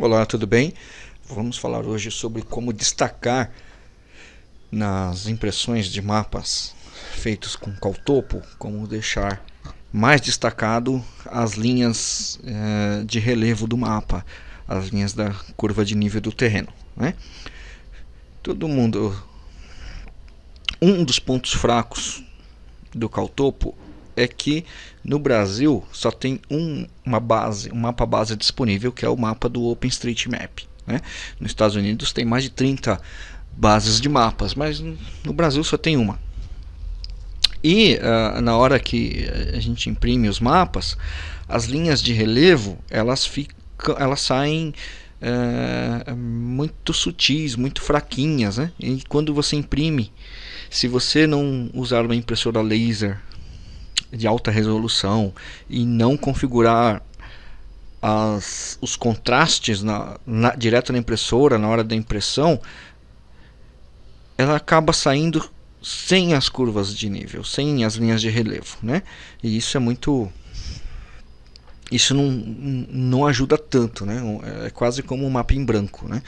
Olá, tudo bem? Vamos falar hoje sobre como destacar nas impressões de mapas feitos com caltopo, como deixar mais destacado as linhas eh, de relevo do mapa, as linhas da curva de nível do terreno. Né? Todo mundo. Um dos pontos fracos do caltopo é que no Brasil só tem um, uma base, um mapa base disponível, que é o mapa do OpenStreetMap. Né? Nos Estados Unidos tem mais de 30 bases de mapas, mas no Brasil só tem uma. E uh, na hora que a gente imprime os mapas, as linhas de relevo elas ficam, elas saem uh, muito sutis, muito fraquinhas, né? E quando você imprime, se você não usar uma impressora laser de alta resolução e não configurar as, os contrastes na, na, direto na impressora na hora da impressão, ela acaba saindo sem as curvas de nível, sem as linhas de relevo, né? E isso é muito isso não, não ajuda tanto, né? É quase como um mapa em branco, né?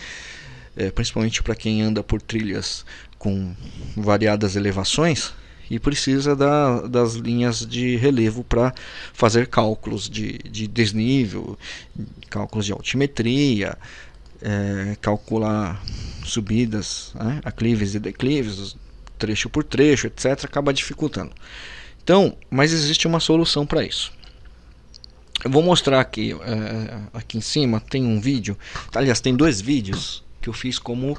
É, principalmente para quem anda por trilhas com variadas elevações, e precisa da, das linhas de relevo para fazer cálculos de, de desnível, cálculos de altimetria, é, calcular subidas, né, aclives e declives, trecho por trecho, etc., acaba dificultando. Então, mas existe uma solução para isso. Eu vou mostrar aqui, é, aqui em cima tem um vídeo, aliás, tem dois vídeos que eu fiz como,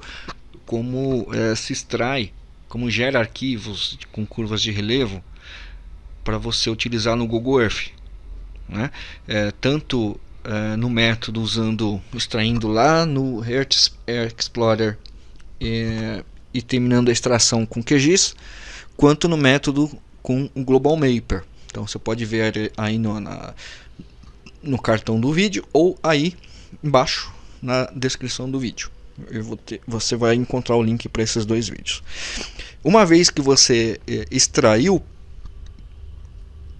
como é, se extrai como gera arquivos com curvas de relevo para você utilizar no Google Earth. Né? É, tanto é, no método usando, extraindo lá no Earth Explorer é, e terminando a extração com QGIS, quanto no método com o Global Mapper. Então você pode ver aí no, na, no cartão do vídeo ou aí embaixo na descrição do vídeo ter, você vai encontrar o link para esses dois vídeos. Uma vez que você é, extraiu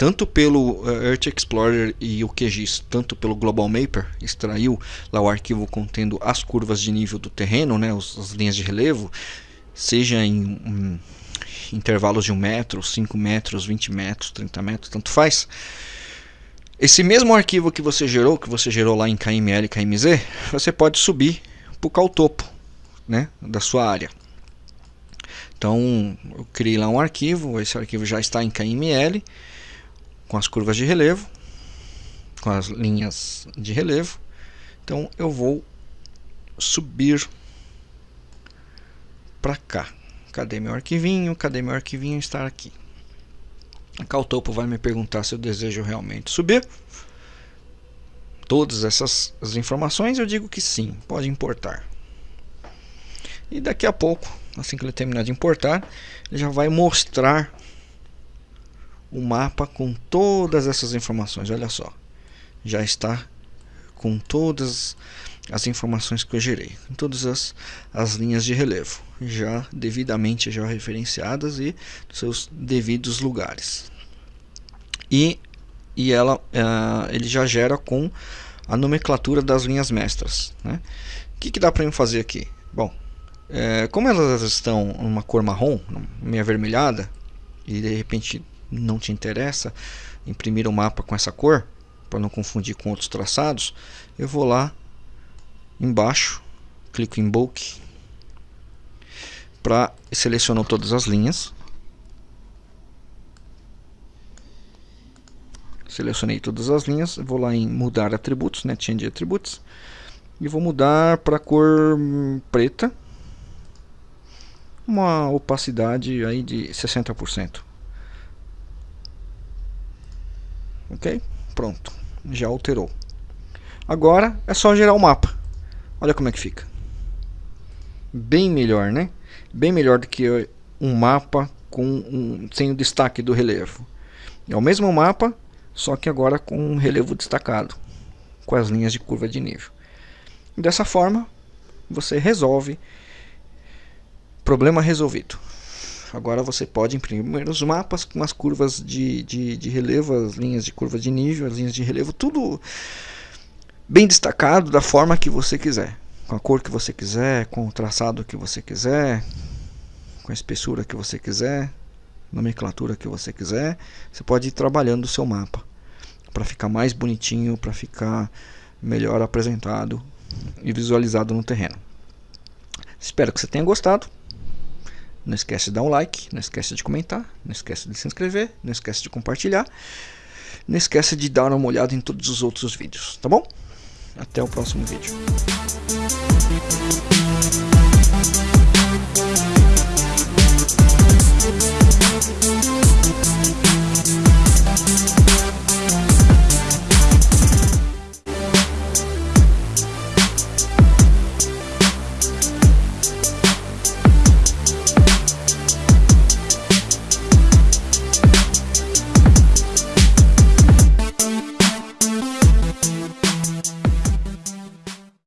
tanto pelo uh, Earth Explorer e o QGIS, tanto pelo Global Mapper, extraiu lá o arquivo contendo as curvas de nível do terreno, né, os, as linhas de relevo, seja em um, intervalos de 1 metro, 5 metros, 20 metros, 30 metros, tanto faz. Esse mesmo arquivo que você gerou, que você gerou lá em KML e KMZ, você pode subir para o topo né, da sua área. Então eu criei lá um arquivo, esse arquivo já está em KML, com as curvas de relevo, com as linhas de relevo. Então eu vou subir para cá. Cadê meu arquivinho? Cadê meu arquivinho? Está aqui. A Caltopo vai me perguntar se eu desejo realmente subir todas essas as informações? Eu digo que sim, pode importar. E daqui a pouco, assim que ele terminar de importar, ele já vai mostrar o mapa com todas essas informações. Olha só, já está com todas as informações que eu gerei, com todas as, as linhas de relevo, já devidamente já referenciadas e seus devidos lugares. E e ela, uh, ele já gera com a nomenclatura das linhas mestras. Né? O que, que dá para eu fazer aqui? Bom, é, como elas estão numa cor marrom, meio avermelhada, e de repente não te interessa imprimir o um mapa com essa cor, para não confundir com outros traçados, eu vou lá embaixo, clico em Bulk, para selecionar todas as linhas. Selecionei todas as linhas, vou lá em mudar atributos, né, change atributos, e vou mudar para cor preta, uma opacidade aí de 60%. Ok? Pronto, já alterou. Agora é só gerar o mapa. Olha como é que fica. Bem melhor, né? Bem melhor do que um mapa com um, sem o destaque do relevo. É o mesmo mapa, só que agora com um relevo destacado, com as linhas de curva de nível. Dessa forma, você resolve problema resolvido. Agora você pode imprimir os mapas com as curvas de, de, de relevo, as linhas de curva de nível, as linhas de relevo, tudo bem destacado da forma que você quiser, com a cor que você quiser, com o traçado que você quiser, com a espessura que você quiser, nomenclatura que você quiser. Você pode ir trabalhando o seu mapa para ficar mais bonitinho, para ficar melhor apresentado e visualizado no terreno. Espero que você tenha gostado. Não esquece de dar um like, não esquece de comentar, não esquece de se inscrever, não esquece de compartilhar. Não esquece de dar uma olhada em todos os outros vídeos, tá bom? Até o próximo vídeo.